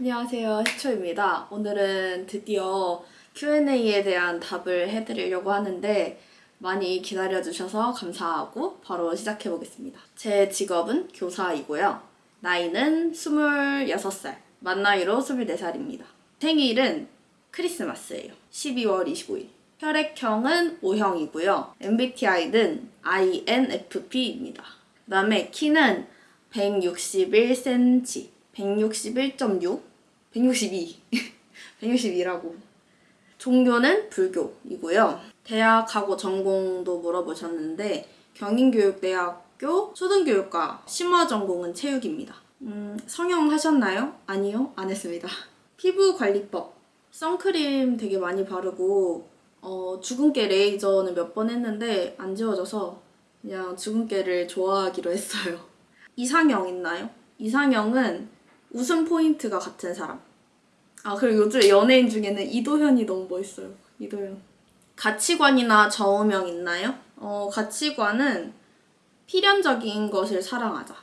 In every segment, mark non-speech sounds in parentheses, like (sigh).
안녕하세요. 희초입니다. 오늘은 드디어 Q&A에 대한 답을 해드리려고 하는데 많이 기다려주셔서 감사하고 바로 시작해보겠습니다. 제 직업은 교사이고요. 나이는 26살, 만 나이로 24살입니다. 생일은 크리스마스예요. 12월 25일. 혈액형은 O형이고요. MBTI는 INFP입니다. 그 다음에 키는 161cm, 161.6, 162, 162라고. (laughs) 종교는 불교이고요. 대학하고 전공도 물어보셨는데 경인교육대학교 초등교육과 심화 전공은 체육입니다. 음, 성형 하셨나요? 아니요, 안 했습니다. (laughs) 피부 관리법. 선크림 되게 많이 바르고 어, 주근깨 레이저는 몇 번 했는데 안 지워져서 그냥 주근깨를 좋아하기로 했어요. (laughs) 이상형 있나요? 이상형은 웃음 포인트가 같은 사람. 아 그리고 요즘 연예인 중에는 이도현이 너무 멋있어요. 이도현. 가치관이나 좌우명 있나요? 어 가치관은 필연적인 것을 사랑하자.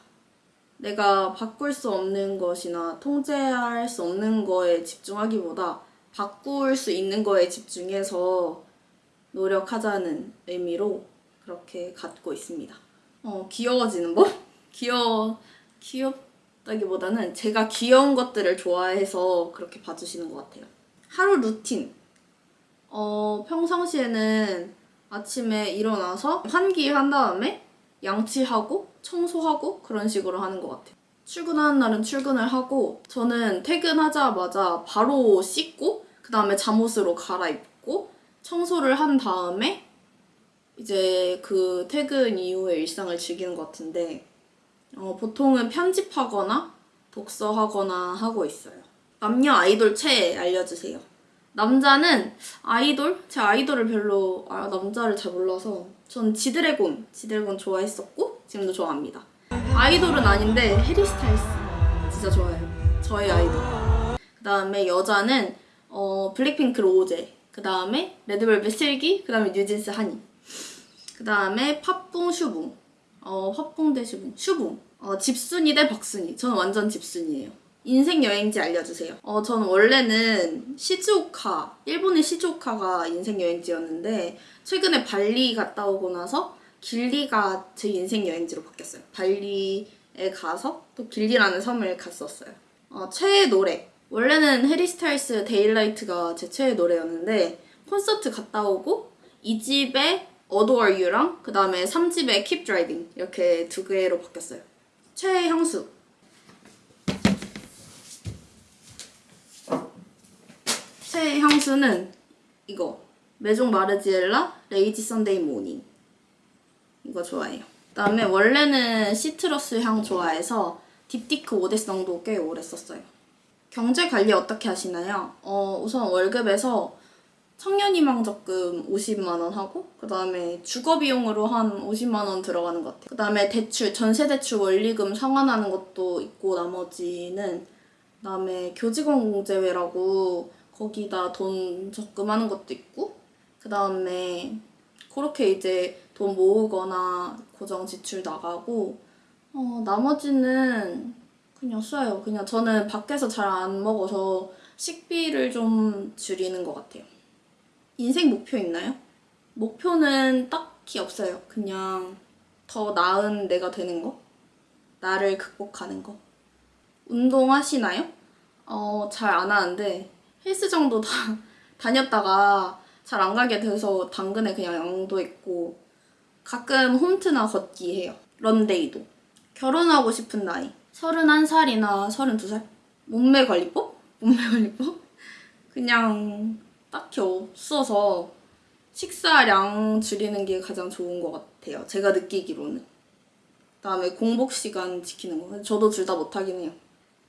내가 바꿀 수 없는 것이나 통제할 수 없는 거에 집중하기보다 바꿀 수 있는 거에 집중해서 노력하자는 의미로 그렇게 갖고 있습니다. 어, 귀여워지는 법? (laughs) 귀여워, 귀엽 다기보다는 제가 귀여운 것들을 좋아해서 그렇게 봐주시는 것 같아요. 하루 루틴. 어, 평상시에는 아침에 일어나서 환기한 다음에 양치하고 청소하고 그런 식으로 하는 것 같아요. 출근하는 날은 출근을 하고 저는 퇴근하자마자 바로 씻고 그 다음에 잠옷으로 갈아입고 청소를 한 다음에 이제 그 퇴근 이후의 일상을 즐기는 것 같은데 어, 보통은 편집하거나 독서하거나 하고 있어요. 남녀 아이돌 최애 알려주세요. 남자는 아이돌? 제 아이돌을 별로 아, 남자를 잘 몰라서 전 지드래곤, 지드래곤 좋아했었고 지금도 좋아합니다. 아이돌은 아닌데 해리 스타일스 진짜 좋아해요. 저의 아이돌. 그 다음에 여자는 어, 블랙핑크 로제, 그 다음에 레드벨벳 슬기, 그 다음에 뉴진스 하니. 그 다음에 팥붕 슈붕. 어, 팥붕 대 슈붕. 슈붕. 어, 집순이 대 밖순이. 저는 완전 집순이에요. 인생 여행지 알려주세요. 어, 저는 원래는 시즈오카, 일본의 시즈오카가 인생 여행지였는데, 최근에 발리 갔다 오고 나서 길리가 제 인생 여행지로 바뀌었어요. 발리에 가서 또 길리라는 섬을 갔었어요. 어, 최애 노래. 원래는 해리 스타일스 Daylight가 제 최애 노래였는데, 콘서트 갔다 오고, 2집에 Adore You랑 그 다음에 3집에 Keep Driving 이렇게 두 개로 바뀌었어요. 최애 향수. 최애 향수는 이거. 메종 마르지엘라 Lazy Sunday Morning. 이거 좋아해요. 그 다음에 원래는 시트러스 향 좋아해서 딥티크 오데성도 꽤 오래 썼어요. 경제 관리 어떻게 하시나요? 어, 우선 월급에서 청년희망 적금 50만 원 하고 그 다음에 주거 비용으로 한 50만 원 들어가는 것 같아요. 그 다음에 대출 전세 대출 원리금 상환하는 것도 있고 나머지는 그다음에 교직원 공제회라고 거기다 돈 적금하는 것도 있고 그 다음에 그렇게 이제 돈 모으거나 고정 지출 나가고 어, 나머지는 그냥 써요. 그냥 저는 밖에서 잘 안 먹어서 식비를 좀 줄이는 것 같아요. 인생 목표 있나요? 목표는 딱히 없어요. 그냥 더 나은 내가 되는 거? 나를 극복하는 거? 운동하시나요? 어, 잘 안 하는데 헬스장도 다 (laughs) 다녔다가 잘 안 가게 돼서 당근에 그냥 양도했고 가끔 홈트나 걷기 해요. 런데이도. 결혼하고 싶은 나이. 31살이나 32살? 몸매 관리법? 몸매 관리법? 그냥 딱히 없어서 식사량 줄이는 게 가장 좋은 것 같아요. 제가 느끼기로는. 그다음에 공복 시간 지키는 거. 저도 둘 다 못하긴 해요.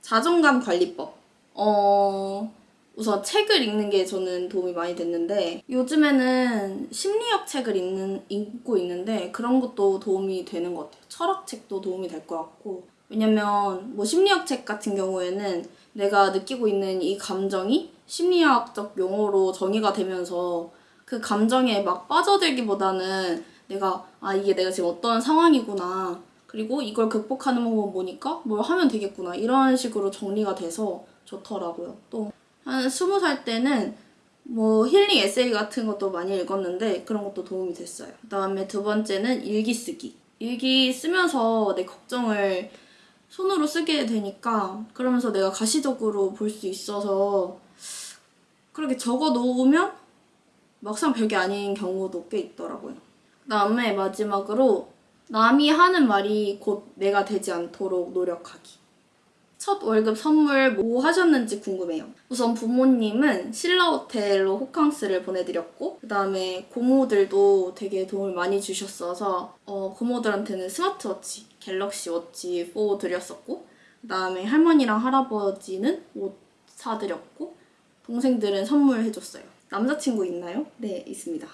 자존감 관리법. 어, 우선 책을 읽는 게 저는 도움이 많이 됐는데 요즘에는 심리학 책을 읽는, 읽고 있는데 그런 것도 도움이 되는 것 같아요. 철학책도 도움이 될 것 같고 왜냐면 뭐 심리학 책 같은 경우에는 내가 느끼고 있는 이 감정이 심리학적 용어로 정의가 되면서 그 감정에 막 빠져들기보다는 내가 아 이게 내가 지금 어떤 상황이구나 그리고 이걸 극복하는 방법 보니까 뭘 하면 되겠구나 이런 식으로 정리가 돼서 좋더라고요. 또 한 스무 살 때는 뭐 힐링 에세이 같은 것도 많이 읽었는데 그런 것도 도움이 됐어요. 그 다음에 두 번째는 일기 쓰기. 일기 쓰면서 내 걱정을 손으로 쓰게 되니까 그러면서 내가 가시적으로 볼 수 있어서 그렇게 적어 놓으면 막상 별게 아닌 경우도 꽤 있더라고요. 그 다음에 마지막으로 남이 하는 말이 곧 내가 되지 않도록 노력하기. 첫 월급 선물 뭐 하셨는지 궁금해요. 우선 부모님은 신라 호텔로 호캉스를 보내드렸고 그 다음에 고모들도 되게 도움을 많이 주셨어서 어, 고모들한테는 스마트워치 갤럭시 워치 4 드렸었고 그 다음에 할머니랑 할아버지는 옷 사드렸고 동생들은 선물해줬어요. 남자친구 있나요? 네, 있습니다.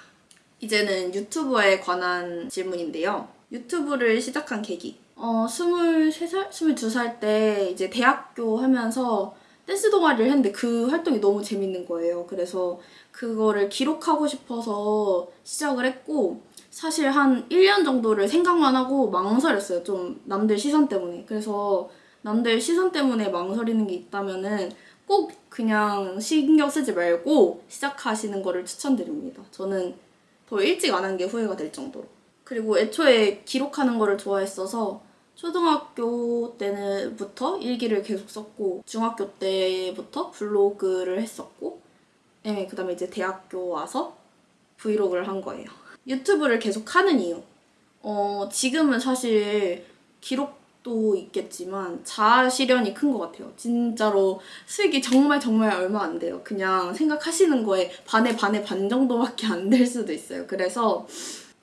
이제는 유튜브에 관한 질문인데요. 유튜브를 시작한 계기. 어, 23살? 22살 때 이제 대학교 하면서 댄스 동아리를 했는데 그 활동이 너무 재밌는 거예요. 그래서 그거를 기록하고 싶어서 시작을 했고, 사실 한 1년 정도를 생각만 하고 망설였어요. 좀 남들 시선 때문에. 그래서 남들 시선 때문에 망설이는 게 있다면은 꼭 그냥 신경 쓰지 말고 시작하시는 거를 추천드립니다. 저는 더 일찍 안 한 게 후회가 될 정도로. 그리고 애초에 기록하는 거를 좋아했어서 초등학교 때부터 일기를 계속 썼고 중학교 때부터 블로그를 했었고 네, 그다음에 이제 대학교 와서 브이로그를 한 거예요. 유튜브를 계속 하는 이유. 어, 지금은 사실 기록 도 있겠지만 자아 실현이 큰 것 같아요. 진짜로 수익이 정말 정말 얼마 안 돼요. 그냥 생각하시는 거에 반에 반에 반 정도밖에 안 될 수도 있어요. 그래서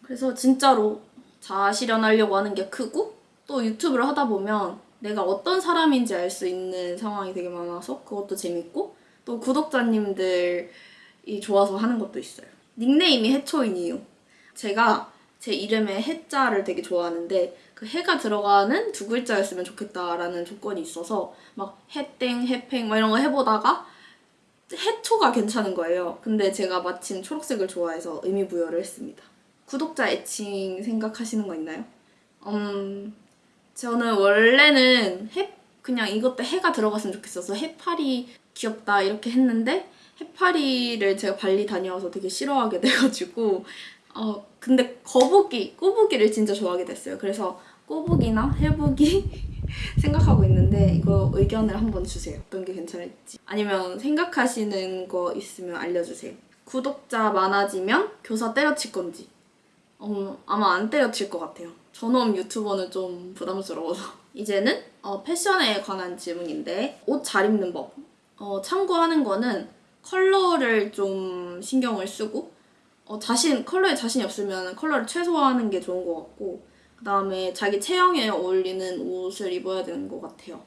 그래서 진짜로 자아 실현하려고 하는 게 크고 또 유튜브를 하다 보면 내가 어떤 사람인지 알 수 있는 상황이 되게 많아서 그것도 재밌고 또 구독자님들이 좋아서 하는 것도 있어요. 닉네임이 해초인 이유. 제가 제 이름에 해자를 되게 좋아하는데 그 해가 들어가는 두 글자였으면 좋겠다라는 조건이 있어서 막 해땡, 해팽 막 이런 거 해보다가 해초가 괜찮은 거예요. 근데 제가 마침 초록색을 좋아해서 의미 부여를 했습니다. 구독자 애칭 생각하시는 거 있나요? 음, 저는 원래는 해 그냥 이것도 해가 들어갔으면 좋겠어서 해파리 귀엽다 이렇게 했는데 해파리를 제가 발리 다녀와서 되게 싫어하게 (laughs) 돼가지고 어 근데 거북이 꼬부기를 진짜 좋아하게 됐어요. 그래서 꼬부기나 해부기 (laughs) 생각하고 있는데 이거 의견을 한번 주세요. 어떤 게 괜찮을지 아니면 생각하시는 거 있으면 알려주세요. 구독자 많아지면 교사 때려칠 건지 어, 아마 안 때려칠 것 같아요. 전업 유튜버는 좀 부담스러워서. (laughs) 이제는 어, 패션에 관한 질문인데 옷 잘 입는 법. 어, 참고하는 거는 컬러를 좀 신경을 쓰고 어, 자신 컬러에 자신이 없으면 컬러를 최소화하는 게 좋은 것 같고 그 다음에 자기 체형에 어울리는 옷을 입어야 되는 것 같아요.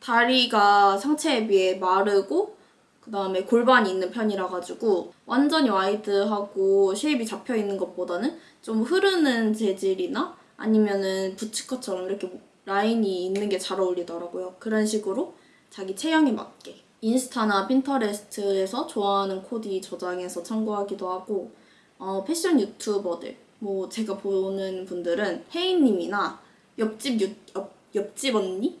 다리가 상체에 비해 마르고 그 다음에 골반이 있는 편이라 가지고 완전히 wide하고 shape이 잡혀 있는 것보다는 좀 흐르는 재질이나 아니면은 부츠컷처럼 이렇게 라인이 있는 게 잘 어울리더라고요. 그런 식으로 자기 체형에 맞게 인스타나 핀터레스트에서 좋아하는 코디 저장해서 참고하기도 하고 어, 패션 유튜버들 뭐 제가 보는 분들은 혜인님이나 옆집 유, 옆, 옆집 언니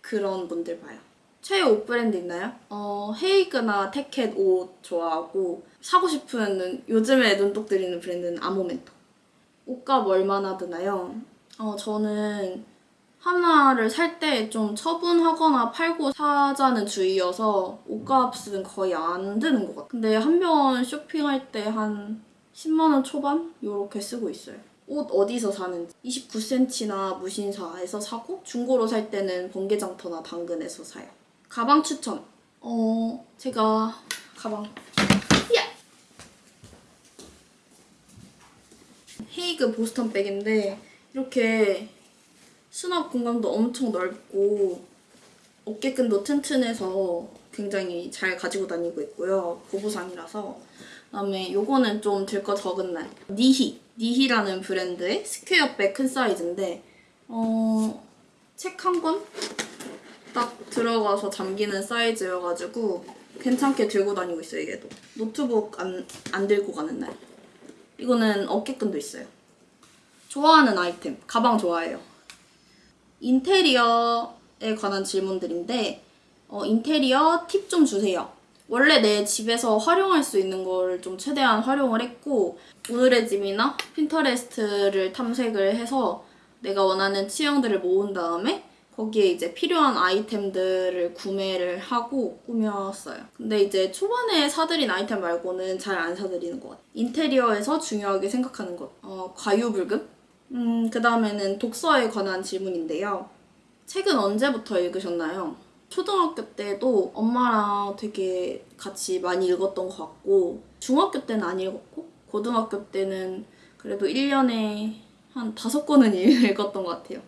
그런 분들 봐요. 최애 옷 브랜드 있나요? 어, 헤이그나 태켓 옷 좋아하고 사고 싶은 요즘에 눈독 들이는 브랜드는 아모멘토. 옷값 얼마나 드나요? 어, 저는 하나를 살 때 좀 처분하거나 팔고 사자는 주의여서 옷값은 거의 안 드는 것 같아요. 근데 한 번 쇼핑할 때 한 10만원 초반? 요렇게 쓰고 있어요. 옷 어디서 사는지 29cm나 무신사에서 사고 중고로 살 때는 번개장터나 당근에서 사요. 가방 추천. 어, 제가 가방. 야! 헤이그 보스턴 백인데 이렇게 수납 공간도 엄청 넓고 어깨끈도 튼튼해서 굉장히 잘 가지고 다니고 있고요. 보부상이라서. 그다음에 요거는 좀 들 거 적은 날. 니히. 니히라는 브랜드의 square백 큰 사이즈인데 어, 책 한 권 딱 들어가서 잠기는 사이즈여가지고 괜찮게 들고 다니고 있어요, 얘도. 노트북 안, 안 들고 가는 날. 이거는 어깨끈도 있어요. 좋아하는 아이템. 가방 좋아해요. 인테리어에 관한 질문들인데 어, 인테리어 팁 좀 주세요. 원래 내 집에서 활용할 수 있는 걸 좀 최대한 활용을 했고 오늘의 집이나 핀터레스트를 탐색을 해서 내가 원하는 취향들을 모은 다음에 거기에 이제 필요한 아이템들을 구매를 하고 꾸몄어요. 근데 이제 초반에 사들인 아이템 말고는 잘 안 사들이는 것 같아요. 인테리어에서 중요하게 생각하는 것. 어, 과유불급? 음, 그 다음에는 독서에 관한 질문인데요. 책은 언제부터 읽으셨나요? 초등학교 때도 엄마랑 되게 같이 많이 읽었던 것 같고, 중학교 때는 안 읽었고, 고등학교 때는 그래도 1년에 한 다섯 권은 (laughs) 읽었던 것 같아요.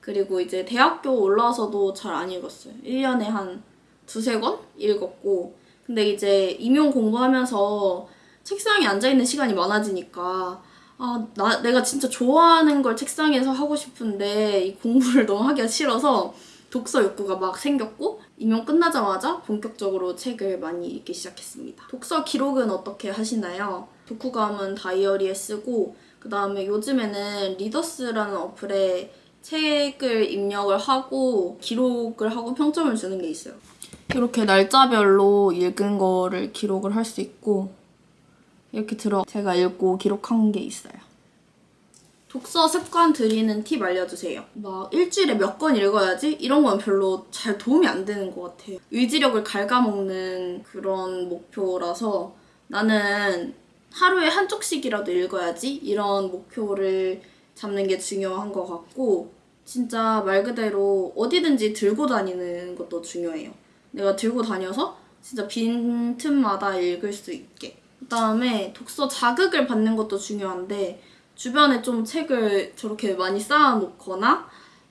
그리고 이제 대학교 올라와서도 잘 안 읽었어요. 1년에 한 두세 권 읽었고, 근데 이제 임용 공부하면서 책상에 앉아있는 시간이 많아지니까, 아, 나, 내가 진짜 좋아하는 걸 책상에서 하고 싶은데, 이 공부를 (laughs) 너무 하기가 싫어서 독서 욕구가 막 생겼고, 임용 끝나자마자 본격적으로 책을 많이 읽기 시작했습니다. 독서 기록은 어떻게 하시나요? 독후감은 다이어리에 쓰고, 그 다음에 요즘에는 리더스라는 어플에 책을 입력을 하고 기록을 하고 평점을 주는 게 있어요. 이렇게 날짜별로 읽은 거를 기록을 할 수 있고 이렇게 들어 제가 읽고 기록한 게 있어요. 독서 습관 들이는 팁 알려주세요. 막 일주일에 몇 권 읽어야지? 이런 건 별로 잘 도움이 안 되는 것 같아요. 의지력을 갉아먹는 그런 목표라서 나는 하루에 한 쪽씩이라도 읽어야지? 이런 목표를 잡는 게 중요한 것 같고 진짜 말 그대로 어디든지 들고 다니는 것도 중요해요. 내가 들고 다녀서 진짜 빈 틈마다 읽을 수 있게. 그 다음에 독서 자극을 받는 것도 중요한데 주변에 좀 책을 저렇게 많이 쌓아놓거나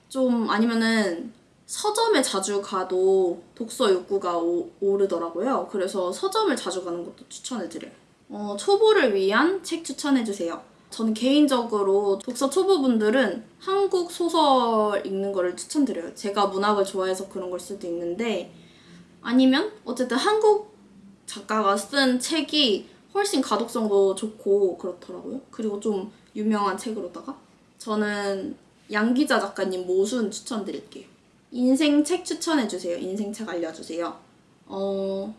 좀 아니면은 서점에 자주 가도 독서 욕구가 오, 오르더라고요. 그래서 서점을 자주 가는 것도 추천해드려요. 어, 초보를 위한 책 추천해주세요. 저는 개인적으로 독서 초보분들은 한국 소설 읽는 거를 추천드려요. 제가 문학을 좋아해서 그런 걸 수도 있는데 아니면 어쨌든 한국 작가가 쓴 책이 훨씬 가독성도 좋고 그렇더라고요. 그리고 좀 유명한 책으로다가 저는 양기자 작가님 모순 추천드릴게요. 인생 책 추천해주세요. 인생 책 알려주세요. 어,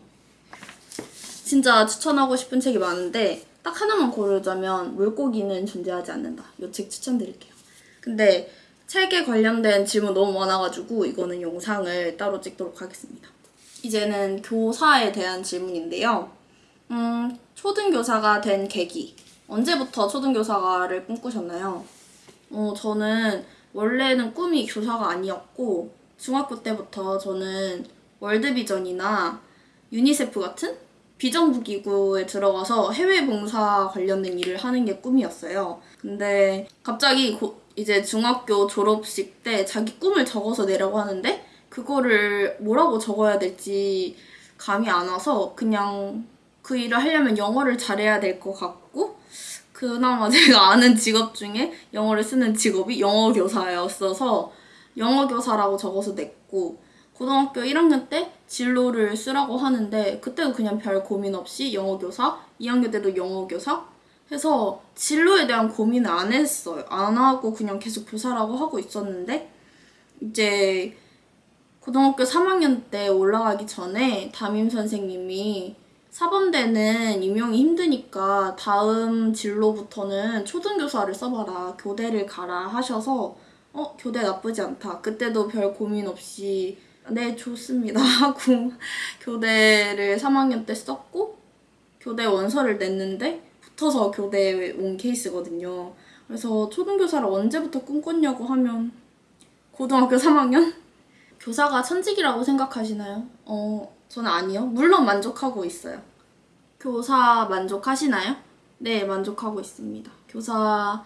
진짜 추천하고 싶은 책이 많은데 딱 하나만 고르자면 물고기는 존재하지 않는다. 이 책 추천드릴게요. 근데 책에 관련된 질문 너무 많아가지고 이거는 영상을 따로 찍도록 하겠습니다. 이제는 교사에 대한 질문인데요. 음, 초등교사가 된 계기. 언제부터 초등교사를 꿈꾸셨나요? 어, 저는 원래는 꿈이 교사가 아니었고, 중학교 때부터 저는 월드비전이나 유니세프 같은 비정부 기구에 들어가서 해외 봉사 관련된 일을 하는 게 꿈이었어요. 근데 갑자기 고, 이제 중학교 졸업식 때 자기 꿈을 적어서 내라고 하는데 그거를 뭐라고 적어야 될지 감이 안 와서 그냥 그 일을 하려면 영어를 잘해야 될 것 같고 그나마 (laughs) 제가 아는 직업 중에 영어를 쓰는 직업이 영어 교사였어서 영어 교사라고 적어서 냈고 고등학교 1학년 때 진로를 쓰라고 하는데 그때도 그냥 별 고민 없이 영어 교사, 2학년 때도 영어 교사 해서 진로에 대한 고민을 안 했어요. 안 하고 그냥 계속 교사라고 하고 있었는데 이제 고등학교 3학년 때 올라가기 전에 담임 선생님이 사범대는 임용이 힘드니까 다음 진로부터는 초등교사를 써봐라. 교대를 가라 하셔서 어 교대 나쁘지 않다. 그때도 별 고민 없이 네, 좋습니다. (laughs) 하고 교대를 3학년 때 썼고 교대 원서를 냈는데 붙어서 교대에 온 케이스거든요. 그래서 초등교사를 언제부터 꿈꿨냐고 하면 고등학교 3학년? (laughs) 교사가 천직이라고 생각하시나요? 어, 저는 아니요. 물론 만족하고 있어요. 교사 만족하시나요? 네, 만족하고 있습니다. 교사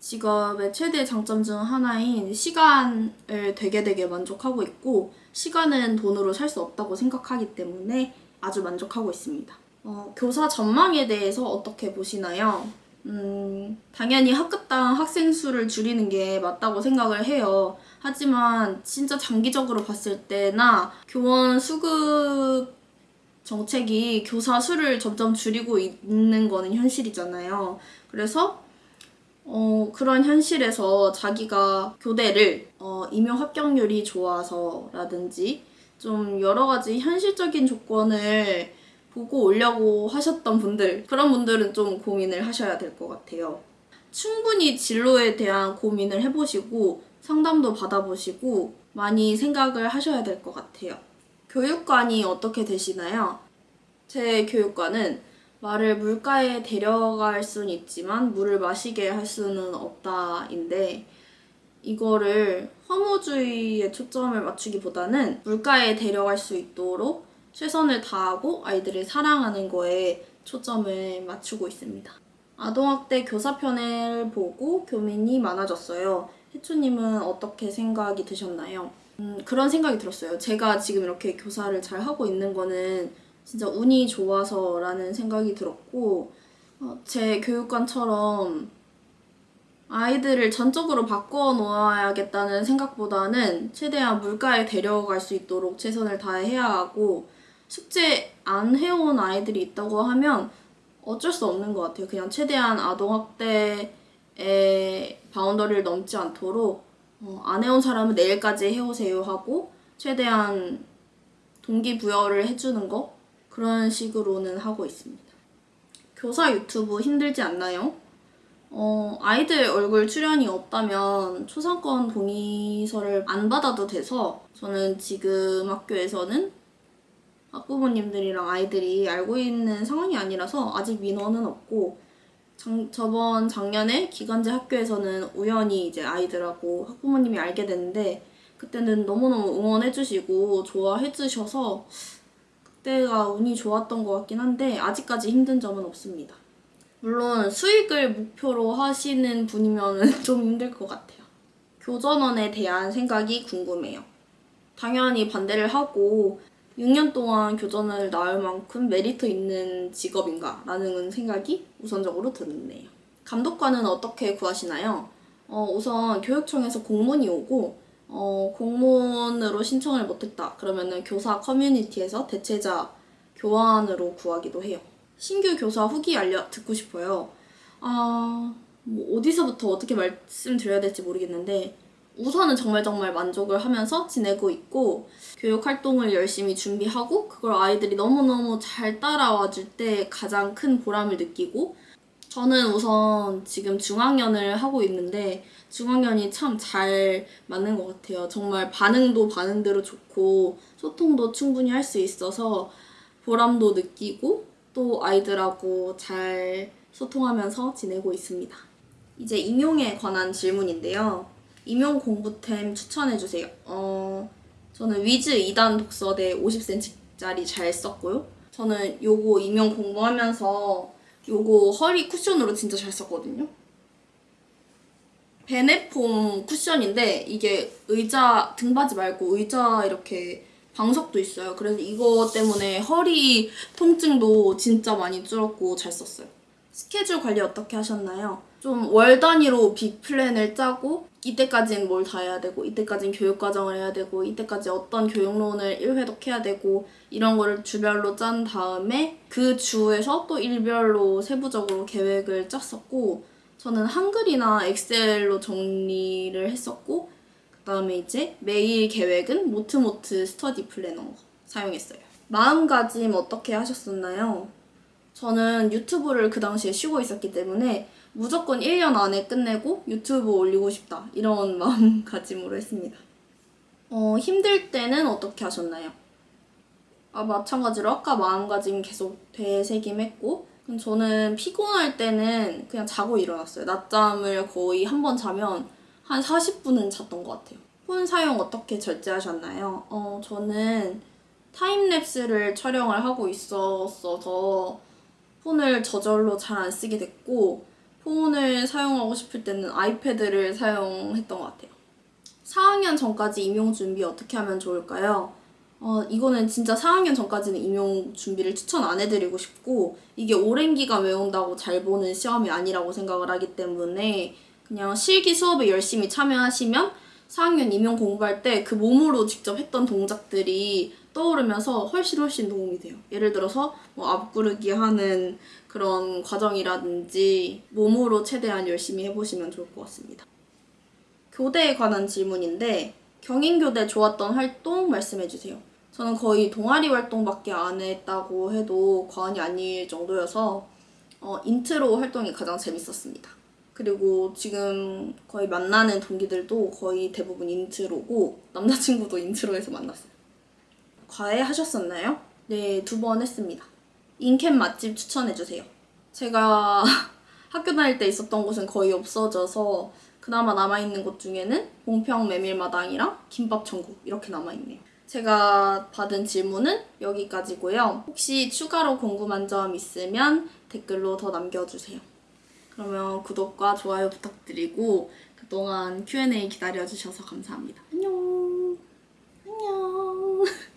직업의 최대 장점 중 하나인 시간을 되게 되게 만족하고 있고 시간은 돈으로 살 수 없다고 생각하기 때문에 아주 만족하고 있습니다. 어, 교사 전망에 대해서 어떻게 보시나요? 음, 당연히 학급당 학생 수를 줄이는 게 맞다고 생각을 해요. 하지만 진짜 장기적으로 봤을 때나 교원 수급 정책이 교사 수를 점점 줄이고 있는 거는 현실이잖아요. 그래서 어, 그런 현실에서 자기가 교대를 어, 임용 합격률이 좋아서라든지 좀 여러 가지 현실적인 조건을 보고 오려고 하셨던 분들 그런 분들은 좀 고민을 하셔야 될 것 같아요. 충분히 진로에 대한 고민을 해보시고 상담도 받아보시고 많이 생각을 하셔야 될 것 같아요. 교육관이 어떻게 되시나요? 제 교육관은 말을 물가에 데려갈 수는 있지만 물을 마시게 할 수는 없다인데 이거를 허무주의에 초점을 맞추기보다는 물가에 데려갈 수 있도록 최선을 다하고 아이들을 사랑하는 거에 초점을 맞추고 있습니다. 아동학대 교사편을 보고 교민이 많아졌어요. 혜초님은 어떻게 생각이 드셨나요? 음, 그런 생각이 들었어요. 제가 지금 이렇게 교사를 잘 하고 있는 거는 진짜 운이 좋아서라는 생각이 들었고, 어, 제 교육관처럼 아이들을 전적으로 바꿔 놓아야겠다는 생각보다는 최대한 물가에 데려갈 수 있도록 최선을 다해야 하고, 숙제 안 해온 아이들이 있다고 하면 어쩔 수 없는 것 같아요. 그냥 최대한 아동학대의 바운더리를 넘지 않도록 어, 안 해온 사람은 내일까지 해오세요 하고 최대한 동기부여를 해주는 거 그런 식으로는 하고 있습니다. 교사 유튜브 힘들지 않나요? 어, 아이들 얼굴 출연이 없다면 초상권 동의서를 안 받아도 돼서 저는 지금 학교에서는 학부모님들이랑 아이들이 알고 있는 상황이 아니라서 아직 민원은 없고 장, 저번 작년에 기간제 학교에서는 우연히 이제 아이들하고 학부모님이 알게 됐는데 그때는 너무너무 응원해주시고 좋아해주셔서 그때가 운이 좋았던 것 같긴 한데 아직까지 힘든 점은 없습니다. 물론 수익을 목표로 하시는 분이면 (laughs) 좀 힘들 것 같아요. 교전원에 대한 생각이 궁금해요. 당연히 반대를 하고 6년 동안 교전을 나올 만큼 메리트 있는 직업인가? 라는 생각이 우선적으로 드네요. 감독관은 어떻게 구하시나요? 어, 우선 교육청에서 공문이 오고 어, 공문으로 신청을 못했다. 그러면은 교사 커뮤니티에서 대체자 교환으로 구하기도 해요. 신규 교사 후기 알려 듣고 싶어요. 아, 뭐 어디서부터 어떻게 말씀드려야 될지 모르겠는데 우선은 정말 정말 만족을 하면서 지내고 있고 교육 활동을 열심히 준비하고 그걸 아이들이 너무너무 잘 따라와 줄 때 가장 큰 보람을 느끼고 저는 우선 지금 중학년을 하고 있는데 중학년이 참 잘 맞는 것 같아요. 정말 반응도 반응대로 좋고 소통도 충분히 할 수 있어서 보람도 느끼고 또 아이들하고 잘 소통하면서 지내고 있습니다. 이제 임용에 관한 질문인데요. 임용 공부템 추천해주세요. 어, 저는 위즈 2단 독서대 50cm짜리 잘 썼고요. 저는 요거 임용 공부하면서 요거 허리 쿠션으로 진짜 잘 썼거든요. 베네폼 쿠션인데 이게 의자 등받이 말고 의자 이렇게 방석도 있어요. 그래서 이거 때문에 허리 통증도 진짜 많이 줄었고 잘 썼어요. 스케줄 관리 어떻게 하셨나요? 좀 월 단위로 빅 플랜을 짜고 이때까지는 뭘 다 해야 되고 이때까지는 교육 과정을 해야 되고 이때까지 어떤 교육론을 1회독 해야 되고 이런 거를 주별로 짠 다음에 그 주에서 또 일별로 세부적으로 계획을 짰었고 저는 한글이나 엑셀로 정리를 했었고 그 다음에 이제 매일 계획은 모트모트 스터디 플래너 사용했어요. 마음가짐 어떻게 하셨었나요? 저는 유튜브를 그 당시에 쉬고 있었기 때문에 무조건 1년 안에 끝내고 유튜브 올리고 싶다. 이런 (laughs) 마음가짐으로 했습니다. 어, 힘들 때는 어떻게 하셨나요? 아, 마찬가지로 아까 마음가짐 계속 되새김했고 저는 피곤할 때는 그냥 자고 일어났어요. 낮잠을 거의 한 번 자면 한 40분은 잤던 것 같아요. 폰 사용 어떻게 절제하셨나요? 어, 저는 타임랩스를 촬영을 하고 있었어서 폰을 저절로 잘 안 쓰게 됐고 폰을 사용하고 싶을 때는 아이패드를 사용했던 것 같아요. 4학년 전까지 임용 준비 어떻게 하면 좋을까요? 어, 이거는 진짜 4학년 전까지는 임용 준비를 추천 안 해드리고 싶고 이게 오랜 기간 외운다고 잘 보는 시험이 아니라고 생각을 하기 때문에 그냥 실기 수업에 열심히 참여하시면 4학년 임용 공부할 때 그 몸으로 직접 했던 동작들이 떠오르면서 훨씬 훨씬 도움이 돼요. 예를 들어서 뭐 앞구르기 하는 그런 과정이라든지 몸으로 최대한 열심히 해보시면 좋을 것 같습니다. 교대에 관한 질문인데 경인교대 좋았던 활동 말씀해주세요. 저는 거의 동아리 활동밖에 안 했다고 해도 과언이 아닐 정도여서 어, 인트로 활동이 가장 재밌었습니다. 그리고 지금 거의 만나는 동기들도 거의 대부분 인트로고 남자친구도 인트로에서 만났어요. 과외 하셨었나요? 네, 두 번 했습니다. 인캠 맛집 추천해주세요. 제가 (laughs) 학교 다닐 때 있었던 곳은 거의 없어져서 그나마 남아있는 곳 중에는 봉평 메밀마당이랑 김밥 천국 이렇게 남아있네요. 제가 받은 질문은 여기까지고요. 혹시 추가로 궁금한 점 있으면 댓글로 더 남겨주세요. 그러면 구독과 좋아요 부탁드리고 그동안 Q&A 기다려주셔서 감사합니다. 안녕! (laughs)